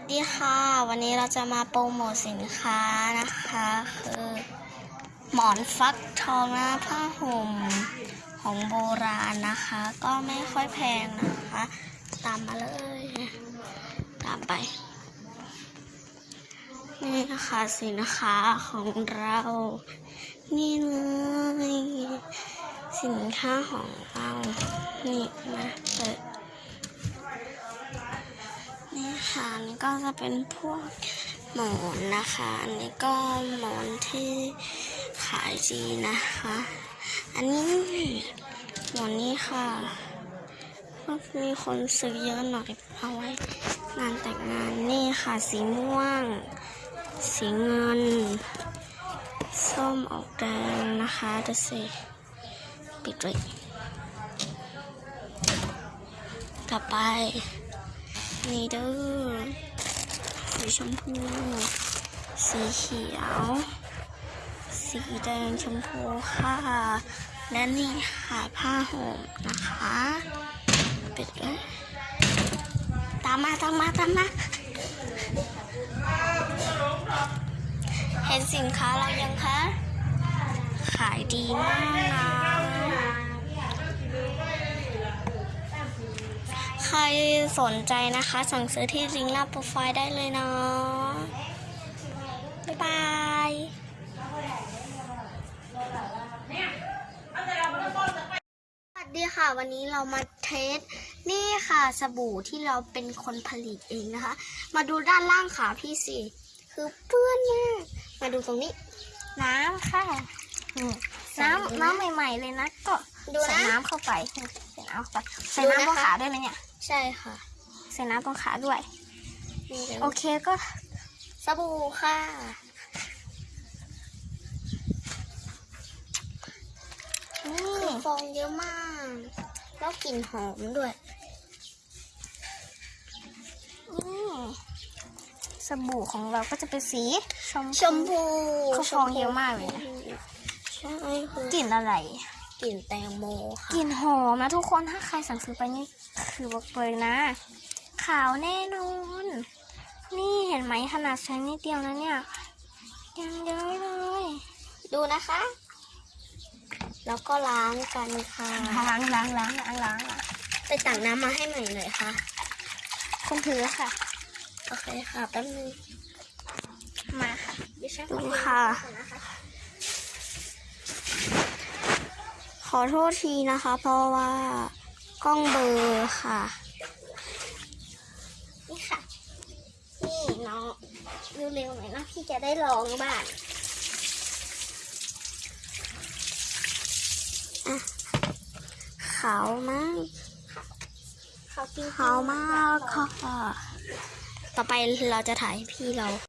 วัสดีค่ะ วันนี้เราจะมาโปรโมทสินค้านะคะ คือหมอนฟักทองนะผ้าห่มของโบราณนะคะ ก็ไม่ค่อยแพงนะคะ ตามมาเลย ตามไป นี่นะคะสินค้าของเรา นี่เลยสินค้าของเรา นี่นะเปิด อันนี่ก็จะเป็นพวกหมอนนะคะ อันนี้ก็หมอนที่ขายดีนะคะ อันนี้หมอนนี้ค่ะก็มีคนซื้อเยอะหน่อยเอาไว้ งานแต่งงานนี่ค่ะ สีม่วง สีเงิน ส้มออกแดงนะคะดูสิปิดเลยต่อไป นี่เด้อสีชมพู สีเขียว สีแดงชมพูค่ะ และนี่ค่ะผ้าห่มนะคะปิดเลยตามมาตามมาตามมาเห็นสินค้าเรายังคะ ขายดีมากนะ ใค รสนใจนะคะ สั่งซื้อที่ลิงก์หน้าโปรไฟล์ได้เลยเนาะบ๊ายบายสวัสดีค่ะ วันนี้เรามาเทส นี่ค่ะสบู่ที่เราเป็นคนผลิตเองนะคะ มาดูด้านล่างขาพี่สิ คือเปื้อนมาก มาดูตรงนี้ น้ำค่ะนี่น้ำน้ำใหม่ ๆ เลยนะ ก็ดูนะใส่น้ำเข้าไปใส่น้ำเข้าไปใส่ดูน้ำตรงนะคะขาด้วยไหมเนี่ย ใช่ค่ะ ใส่น้ำตรงขาด้วย นี่เดี๋ยวโอเคก็สบู่ค่ะ นี่คือฟองเยอะมาก แล้วกลิ่นหอมด้วย นี่ สบู่ของเราก็จะเป็นสีชมชมพูเขาฟองเยอะมากเลยนะใช่คือกลิ่นอะไร กลิ่นแตงโมค่ะกลิ่นหอมนะทุกคนถ้าใครสั่งซื้อไปนี่คือบอกเลยนะ ขาวแน่นอน นี่เห็นไหมขนาดใช้นิดเดียวนะเนี่ยยังเยอะเลย ดูนะคะ แล้วก็ล้างกันค่ะล้างล้างล้างล้างล้างไปตักน้ำมาให้ใหม่หน่อยค่ะคุณถือค่ะ โอเคค่ะแป๊บนึงมาค่ะดิฉันดูขอค่ะ ก่อนนะคะ ขอโทษทีนะคะ เพราะว่ากล้องเบลอร์ค่ะ นี่ค่ะ นี่น้องเร็วๆหน่อยนะพี่จะได้ลองบ้างขาวมากเขาจริงๆขาวมากค่ะ ต่อไปเราจะถ่ายให้พี่เรา